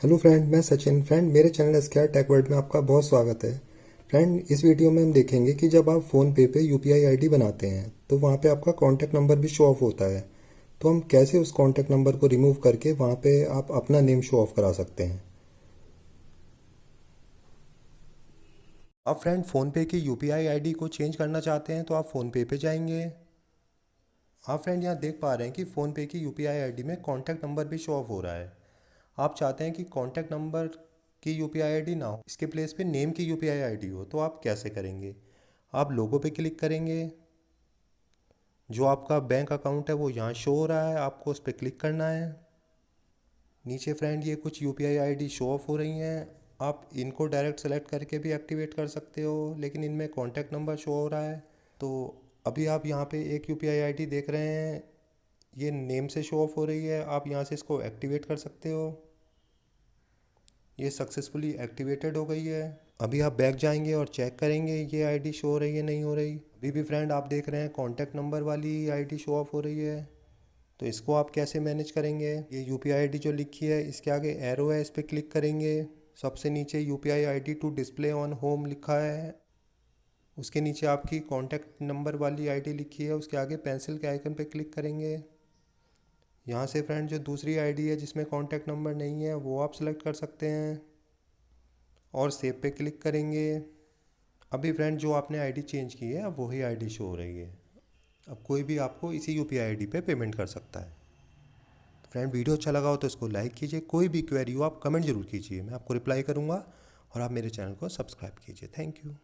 Hello friend, मैं Sachin. Friend, मेरे channel square tech world में आपका बहुत स्वागत है। फ्रेंड, इस वीडियो में हम देखेंगे कि जब आप फ़ोन पे पे यू पी बनाते हैं तो वहाँ पे आपका कॉन्टैक्ट नंबर भी शो ऑफ़ होता है। तो हम कैसे उस कॉन्टैक्ट नंबर को रिमूव करके वहाँ पे आप अपना नेम शो ऑफ़ करा सकते हैं? आप फ्रेंड फ़ोनपे की यू पी को चेंज करना चाहते हैं तो आप फ़ोनपे पे जाएँगे। आप फ्रेंड यहाँ देख पा रहे हैं कि फ़ोनपे की यू पी में कॉन्टैक्ट नंबर भी शो ऑफ़ हो रहा है। आप चाहते हैं कि कॉन्टैक्ट नंबर की यू पी ना हो, इसके प्लेस पे नेम की यू पी हो तो आप कैसे करेंगे? आप लोगों पे क्लिक करेंगे। जो आपका बैंक अकाउंट है, वो यहाँ शो हो रहा है, आपको उस पर क्लिक करना है। नीचे फ्रेंड ये कुछ यू पी शो ऑफ़ हो रही हैं। आप इनको डायरेक्ट सेलेक्ट करके भी एक्टिवेट कर सकते हो, लेकिन इनमें कॉन्टैक्ट नंबर शो हो रहा है। तो अभी आप यहाँ पे एक यू पी देख रहे हैं, ये नेम से शो ऑफ़ हो रही है, आप यहाँ से इसको एक्टिवेट कर सकते हो। ये सक्सेसफुली एक्टिवेटेड हो गई है। अभी आप बैक जाएँगे और चेक करेंगे ये आईडी शो हो रही है, नहीं हो रही। अभी भी फ्रेंड आप देख रहे हैं कॉन्टैक्ट नंबर वाली आईडी शो ऑफ़ हो रही है। तो इसको आप कैसे मैनेज करेंगे? ये यू पी जो लिखी है, इसके आगे एरो है, इस पर क्लिक करेंगे। सबसे नीचे U P I to display on home लिखा है। उसके नीचे आपकी कॉन्टैक्ट नंबर वाली आईडी लिखी है, उसके आगे पेंसिल के आइकन पे क्लिक करेंगे। यहाँ से फ्रेंड जो दूसरी आईडी है, जिसमें कॉन्टैक्ट नंबर नहीं है, वो आप सेलेक्ट कर सकते हैं। और सेव पे क्लिक करेंगे। अभी फ्रेंड जो आपने आईडी चेंज की है, अब वही आईडी शो हो रही है। अब कोई भी आपको इसी यू पी आई पे पेमेंट कर सकता है। तो फ्रेंड वीडियो अच्छा लगा हो तो इसको लाइक कीजिए। कोई भी क्वेरी हो, आप कमेंट ज़रूर कीजिए। मैं आपको रिप्लाई करूँगा और आप मेरे चैनल को सब्सक्राइब कीजिए। Thank you